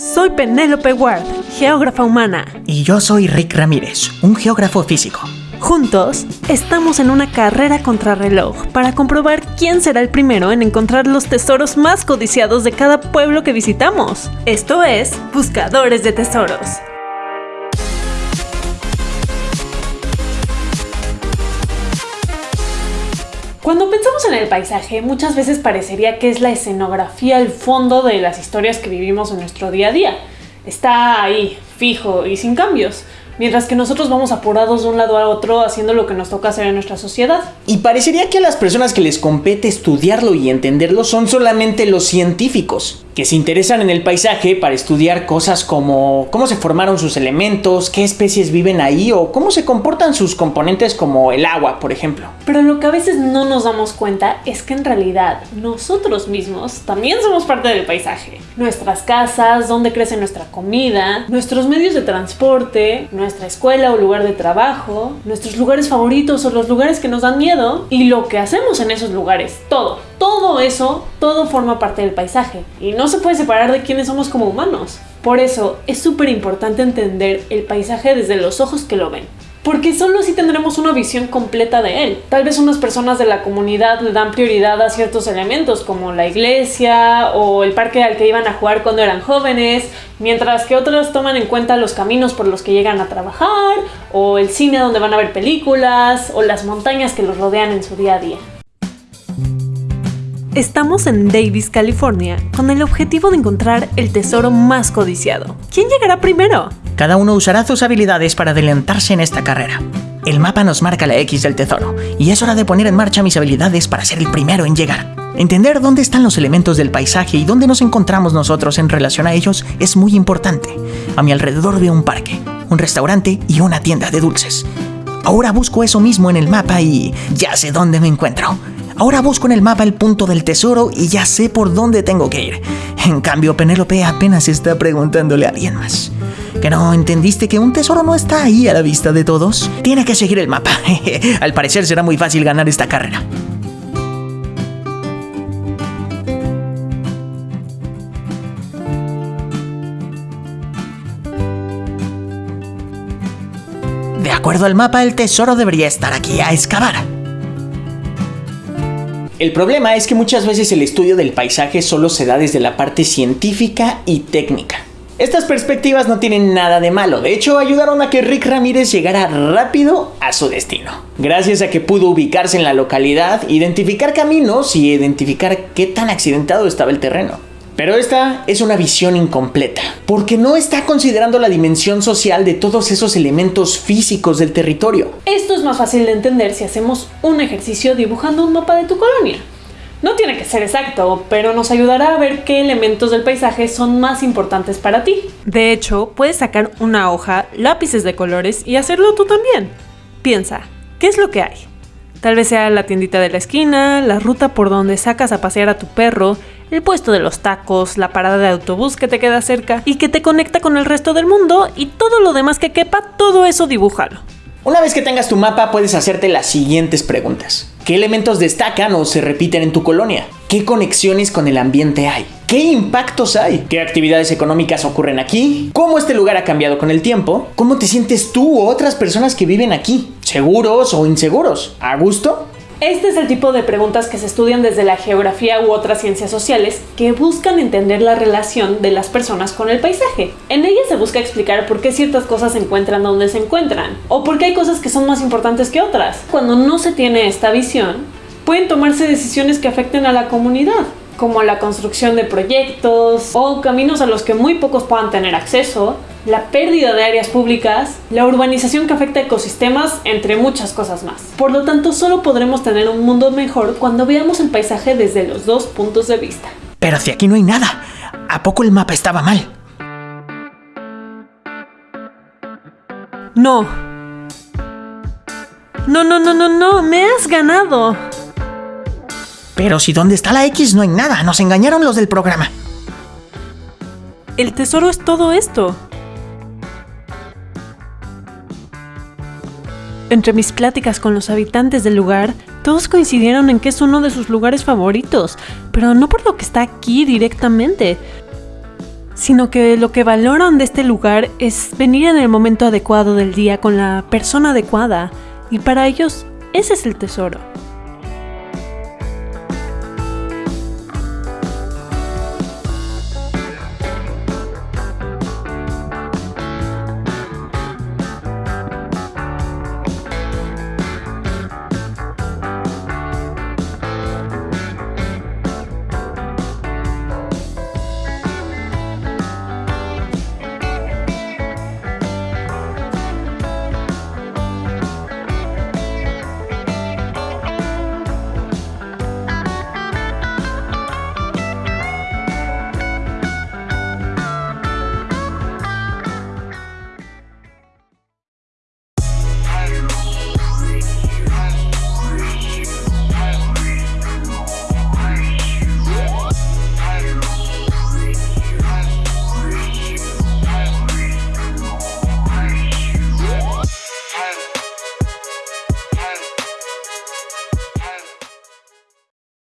Soy Penélope Ward, geógrafa humana. Y yo soy Rick Ramírez, un geógrafo físico. Juntos, estamos en una carrera contrarreloj para comprobar quién será el primero en encontrar los tesoros más codiciados de cada pueblo que visitamos. Esto es Buscadores de Tesoros. Cuando pensamos en el paisaje, muchas veces parecería que es la escenografía, el fondo de las historias que vivimos en nuestro día a día. Está ahí, fijo y sin cambios mientras que nosotros vamos apurados de un lado a otro haciendo lo que nos toca hacer en nuestra sociedad. Y parecería que a las personas que les compete estudiarlo y entenderlo son solamente los científicos, que se interesan en el paisaje para estudiar cosas como cómo se formaron sus elementos, qué especies viven ahí o cómo se comportan sus componentes como el agua, por ejemplo. Pero lo que a veces no nos damos cuenta es que en realidad nosotros mismos también somos parte del paisaje. Nuestras casas, dónde crece nuestra comida, nuestros medios de transporte, nuestra escuela o lugar de trabajo, nuestros lugares favoritos o los lugares que nos dan miedo y lo que hacemos en esos lugares. Todo, todo eso, todo forma parte del paisaje y no se puede separar de quiénes somos como humanos. Por eso es súper importante entender el paisaje desde los ojos que lo ven porque solo así tendremos una visión completa de él. Tal vez unas personas de la comunidad le dan prioridad a ciertos elementos como la iglesia o el parque al que iban a jugar cuando eran jóvenes, mientras que otros toman en cuenta los caminos por los que llegan a trabajar o el cine donde van a ver películas o las montañas que los rodean en su día a día. Estamos en Davis, California, con el objetivo de encontrar el tesoro más codiciado. ¿Quién llegará primero? Cada uno usará sus habilidades para adelantarse en esta carrera. El mapa nos marca la X del tesoro, y es hora de poner en marcha mis habilidades para ser el primero en llegar. Entender dónde están los elementos del paisaje y dónde nos encontramos nosotros en relación a ellos es muy importante. A mi alrededor veo un parque, un restaurante y una tienda de dulces. Ahora busco eso mismo en el mapa y ya sé dónde me encuentro. Ahora busco en el mapa el punto del tesoro y ya sé por dónde tengo que ir. En cambio, Penélope apenas está preguntándole a alguien más. ¿Que no entendiste que un tesoro no está ahí a la vista de todos? Tiene que seguir el mapa. Al parecer será muy fácil ganar esta carrera. De acuerdo al mapa, el tesoro debería estar aquí a excavar. El problema es que muchas veces el estudio del paisaje solo se da desde la parte científica y técnica. Estas perspectivas no tienen nada de malo, de hecho ayudaron a que Rick Ramírez llegara rápido a su destino. Gracias a que pudo ubicarse en la localidad, identificar caminos y identificar qué tan accidentado estaba el terreno. Pero esta es una visión incompleta, porque no está considerando la dimensión social de todos esos elementos físicos del territorio. Esto es más fácil de entender si hacemos un ejercicio dibujando un mapa de tu colonia. No tiene que ser exacto, pero nos ayudará a ver qué elementos del paisaje son más importantes para ti. De hecho, puedes sacar una hoja, lápices de colores y hacerlo tú también. Piensa, ¿qué es lo que hay? Tal vez sea la tiendita de la esquina, la ruta por donde sacas a pasear a tu perro, el puesto de los tacos, la parada de autobús que te queda cerca y que te conecta con el resto del mundo y todo lo demás que quepa, todo eso dibújalo. Una vez que tengas tu mapa puedes hacerte las siguientes preguntas. ¿Qué elementos destacan o se repiten en tu colonia? ¿Qué conexiones con el ambiente hay? ¿Qué impactos hay? ¿Qué actividades económicas ocurren aquí? ¿Cómo este lugar ha cambiado con el tiempo? ¿Cómo te sientes tú o otras personas que viven aquí? ¿Seguros o inseguros? ¿A gusto? Este es el tipo de preguntas que se estudian desde la geografía u otras ciencias sociales que buscan entender la relación de las personas con el paisaje. En ellas se busca explicar por qué ciertas cosas se encuentran donde se encuentran o por qué hay cosas que son más importantes que otras. Cuando no se tiene esta visión, pueden tomarse decisiones que afecten a la comunidad como la construcción de proyectos o caminos a los que muy pocos puedan tener acceso, la pérdida de áreas públicas, la urbanización que afecta a ecosistemas, entre muchas cosas más. Por lo tanto, solo podremos tener un mundo mejor cuando veamos el paisaje desde los dos puntos de vista. Pero si aquí no hay nada, ¿a poco el mapa estaba mal? No. No, no, no, no, no, me has ganado. Pero si donde está la X no hay nada, nos engañaron los del programa. El tesoro es todo esto. Entre mis pláticas con los habitantes del lugar, todos coincidieron en que es uno de sus lugares favoritos, pero no por lo que está aquí directamente, sino que lo que valoran de este lugar es venir en el momento adecuado del día con la persona adecuada, y para ellos ese es el tesoro.